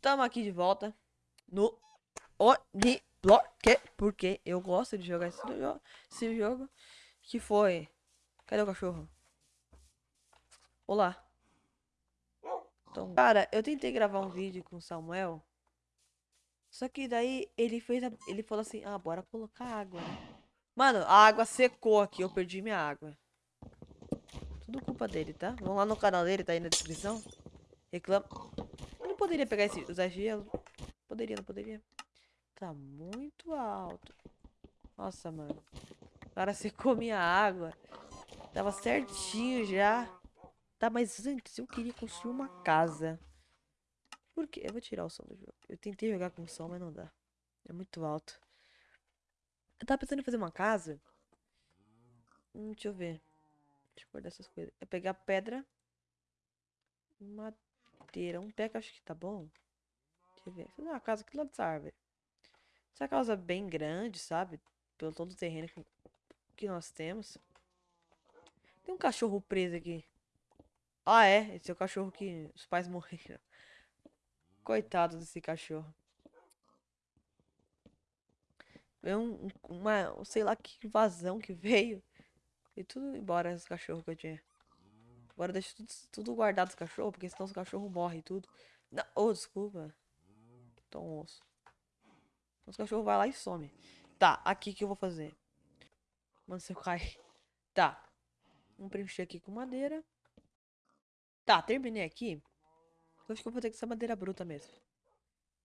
tamo aqui de volta no Oniblock, porque eu gosto de jogar esse jogo, esse jogo, que foi... Cadê o cachorro? Olá. Então, cara, eu tentei gravar um vídeo com o Samuel, só que daí ele fez, a, ele falou assim, ah, bora colocar água? Mano, a água secou aqui, eu perdi minha água. Tudo culpa dele, tá? Vamos lá no canal dele, tá aí na descrição. Reclama. Eu poderia pegar esse, usar gelo. Poderia, não poderia. Tá muito alto. Nossa, mano. O cara secou minha água. Tava certinho já. Tá, mas antes eu queria construir uma casa. Por quê? Eu vou tirar o som do jogo. Eu tentei jogar com som, mas não dá. É muito alto. Eu tava pensando em fazer uma casa. Hum, deixa eu ver. Deixa eu guardar essas coisas. É pegar pedra. Um pé que acho que tá bom. Deixa eu ver. Fazer uma casa aqui lá dessa árvore. Essa casa bem grande, sabe? Pelo todo o terreno que nós temos. Tem um cachorro preso aqui. Ah, é? Esse é o cachorro que os pais morreram. Coitado desse cachorro. É um, uma, sei lá que invasão que veio. E tudo embora os cachorros que eu tinha. Agora deixa tudo, tudo guardado os cachorros, porque senão os cachorros morrem tudo. Não, oh, desculpa. Então osso. Os cachorros vai lá e some. Tá, aqui que eu vou fazer. Mano, se eu cair. Tá. Vamos preencher aqui com madeira. Tá, terminei aqui. Eu acho que eu vou ter que ser madeira bruta mesmo.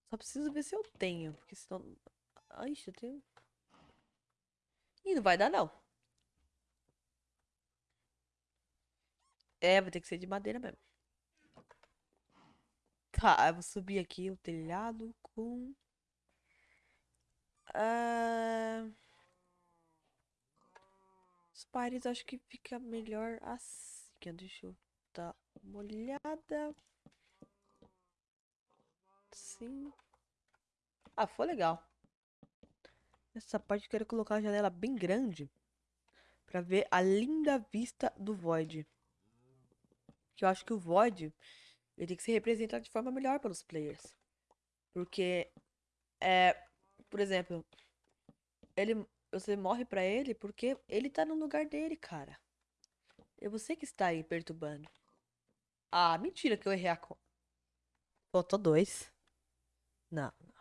Só preciso ver se eu tenho. Porque senão... Ai, eu tenho... Ih, não vai dar não. É, vai ter que ser de madeira mesmo. Tá, eu vou subir aqui o telhado com... Uh... Os pares acho que fica melhor assim. Deixa eu dar uma olhada. Sim. Ah, foi legal. Nessa parte eu quero colocar a janela bem grande. Pra ver a linda vista do Void. Que eu acho que o Void ele tem que ser representado de forma melhor pelos players. Porque, é, por exemplo, ele, você morre pra ele porque ele tá no lugar dele, cara. É você que está aí perturbando. Ah, mentira que eu errei a conta. Faltou dois. Não, não.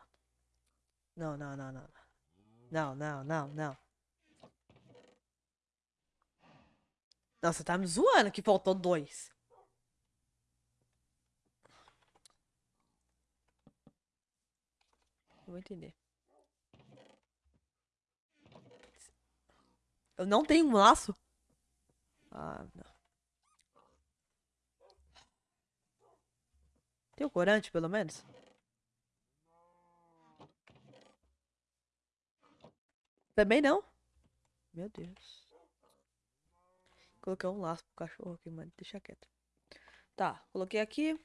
Não, não, não, não. Não, não, não, não. Nossa, tá me zoando que faltou dois. Vou entender. Eu não tenho um laço? Ah, não. Tem o corante, pelo menos? Também não? Meu Deus. Coloquei um laço pro cachorro aqui, mano. Deixa quieto. Tá, coloquei aqui.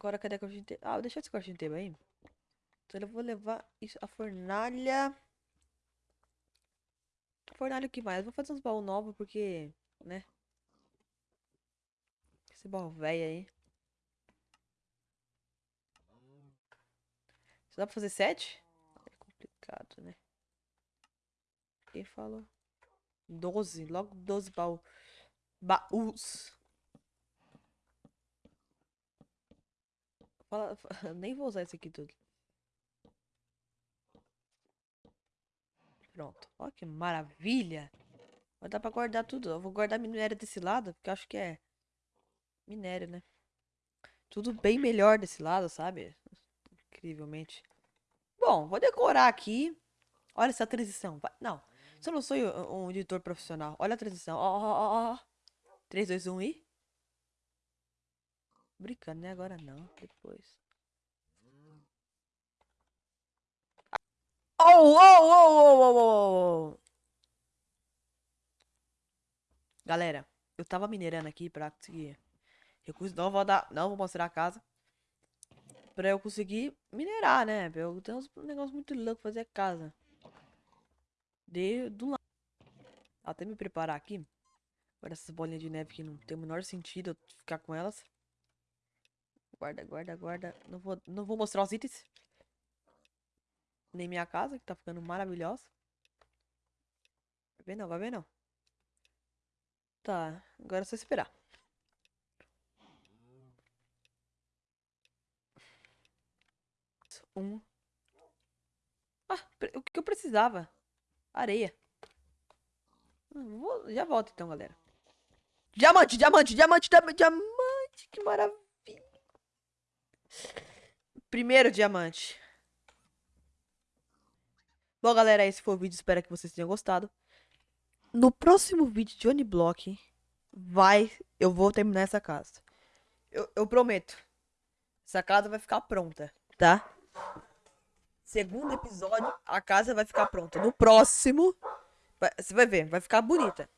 Agora cadê a cortina inteira? Ah, deixa esse cortina inteiro aí. Então eu vou levar isso, a fornalha. Fornalha o que mais? Vou fazer uns baús novos porque, né? Esse baú velho aí. Só dá pra fazer sete? É complicado, né? Quem falou? Doze, logo doze baús. Baús. Fala, nem vou usar esse aqui tudo. Pronto. Olha que maravilha. Vai dar pra guardar tudo. Eu vou guardar minério desse lado, porque acho que é minério, né? Tudo bem melhor desse lado, sabe? Incrivelmente. Bom, vou decorar aqui. Olha essa transição. Não, se eu não sou um editor profissional. Olha a transição. Ó, ó, ó. 3, 2, 1 e... Brincando, né? Agora não. Depois. Oh, oh, oh, oh, oh, oh. Galera, eu tava minerando aqui pra conseguir recursos. Não vou dar, não vou mostrar a casa. Pra eu conseguir minerar, né? Eu tenho uns negócios muito loucos fazer casa. De, do lado. Até me preparar aqui. Agora essas bolinhas de neve que não tem o menor sentido eu ficar com elas. Guarda, guarda, guarda. Não vou, não vou mostrar os itens. Nem minha casa, que tá ficando maravilhosa. Vai ver não, vai ver não. Tá, agora é só esperar. Um. Ah, o que eu precisava? Areia. Hum, vou, já volto então, galera. Diamante, diamante, diamante, diamante. Que maravilha. Primeiro diamante. Bom, galera, esse foi o vídeo. Espero que vocês tenham gostado. No próximo vídeo de Uniblock, vai... Eu vou terminar essa casa. Eu, eu prometo. Essa casa vai ficar pronta, tá? Segundo episódio, a casa vai ficar pronta. No próximo, vai, você vai ver, vai ficar bonita.